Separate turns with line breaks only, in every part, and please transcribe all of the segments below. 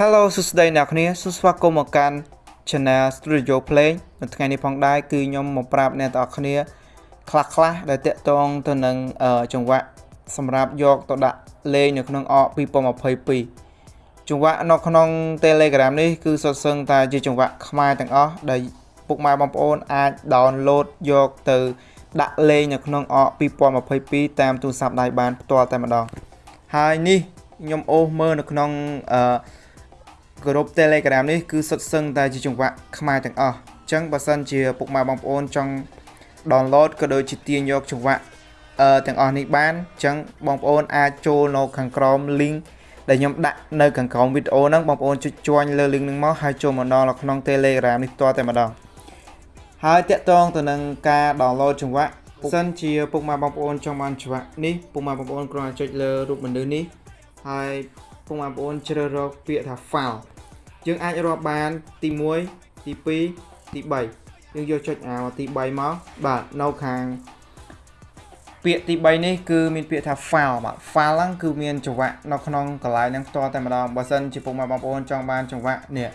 Hello សួស្តីអ្នកគ្នាសូមស្វាគមន៍មកកាន់ Channel Studio Play នៅថ្ងៃនេះផងដែរគឺខ្ញុំមកប្រាប់អ្នកទាំងអស់គ្នាខ្លះខ្លះដែលតាក់ទងទៅនឹងចង្វាក់សម្រាប់យកទៅដាក់លេងនៅក្នុងអក2022ចង្វាក់នៅក្នុង Telegram នេះគឺសុទ្ធសឹងតែជាចង្វាក់ខ្មែរទាំងអស់ដែលពុកម៉ែបងប្អូនអាច download យកទៅដាក់លេងនៅក្នុងអក2022តាមទូរស័ព្ទដៃបានផ្ទាល់តែម្ដងហើយនេះខ្ញុំអូសមើលនៅក្នុងអឺ ក្រុម Telegram នេះគឺសុទ្ធសឹងតែជាចង្វាក់ខ្មែរទាំងអស់អញ្ចឹងបើសិនជាពុកម៉ែបងប្អូនចង់ download ក៏ដូចជាទាញយកចង្វាក់អឺទាំងអស់នេះបានអញ្ចឹងបងប្អូនអាចចូលនៅខាងក្រោម link ដែលខ្ញុំដាក់នៅខាងក្រោមវីដេអូហ្នឹងបងប្អូនចុចជួញលើ link ហ្នឹងមកហើយចូលមកដល់ក្នុង Telegram នេះផ្ទាល់តែម្ដងហើយតាក់ទងទៅនឹងការ download ចង្វាក់សិនជាពុកម៉ែបងប្អូនចង់បានចង្វាក់នេះពុកម៉ែបងប្អូនគ្រាន់តែចុចលើរូបមនុស្សនេះហើយ ពុកម៉ែបងប្អូនជ្រើសរើសពាក្យថា file យើងអាចរាប់បានទី1ទី2ទី3យើងយកចុចអាទី3មកបាទនៅខាងពាក្យទី3នេះគឺមានពាក្យថា file បាទ file ហ្នឹងគឺមានចង្វាក់នៅក្នុងកន្លែងហ្នឹងផ្ទាល់តែម្ដងបើសិនជាពុកម៉ែបងប្អូនចង់បានចង្វាក់នេះ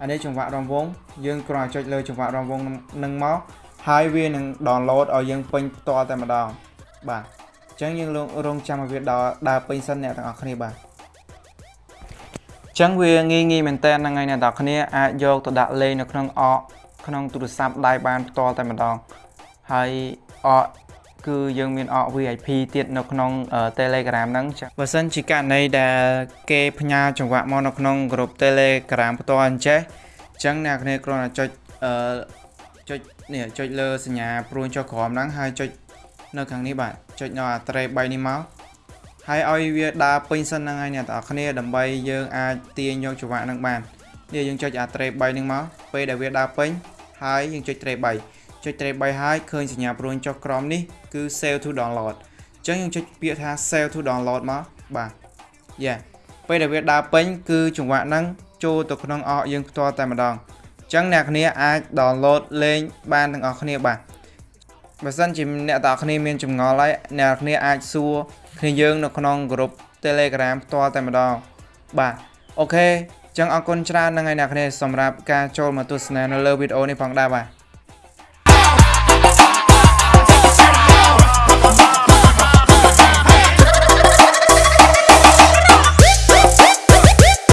អានេះចង្វាក់រងវងយើងគ្រាន់តែចុចលើចង្វាក់រងវងនឹងមកហើយវានឹង download ឲ្យយើងពេញផ្ទាល់តែម្ដងបាទអញ្ចឹងយើងរងចាំឲ្យវាដល់ដើរពេញសិនអ្នកទាំងអស់គ្នាបាទ ចឹងវាងាយងាយមែនតើហ្នឹងហើយអ្នកនរគ្នាអាចយកទៅដាក់លេងនៅក្នុងអកក្នុងទូរស័ព្ទដៃបានផ្ទាល់តែម្ដងហើយអកគឺយើងមានអក VIP ទៀតនៅក្នុង Telegram ហ្នឹងចឹងបើសិនជាករណីដែលគេផ្ញើចង្វាក់មកនៅក្នុងក្រុម Telegram ផ្ទាល់អញ្ចេះអញ្ចឹងអ្នកគ្នាគ្រាន់តែចុចអឺចុចនេះចុចលើសញ្ញាព្រួញចុះក្រោមហ្នឹងហើយចុចនៅខាងនេះបាទចុចនៅអាត្រេ3នេះមក ហើយឲ្យវាដើរពេញសិនហ្នឹងហើយអ្នកទាំងអស់គ្នាដើម្បីយើងអាចទាញយកចង្វាក់ហ្នឹងបាននេះយើងចុចអាត្រេ3ហ្នឹងមកពេលដែលវាដើរពេញហើយយើងចុចត្រេ3ចុចត្រេ3ហើយឃើញសញ្ញាព្រួយចុះក្រោមនេះគឺ save to download អញ្ចឹងយើងចុចពាក្យថា save to download មកបាទយ៉ាពេលដែលវាដើរពេញគឺចង្វាក់ហ្នឹងចូលទៅក្នុងអកយើងផ្ទាល់តែម្ដងអញ្ចឹងអ្នកគ្នាអាច download លេងបានទាំងអស់គ្នាបាទ បើសិនជាអ្នកទាំងអស់គ្នាមានចម្ងល់ហើយអ្នកគ្នាអាចសួរគ្នាយើងនៅក្នុងក្រុម Telegram ផ្ទាល់តែម្ដងបាទអូខេចឹងអរគុណច្រើនហ្នឹងហើយអ្នកគ្នាសម្រាប់ការចូលមកទស្សនានៅលើវីដេអូនេះផងដែរបាទ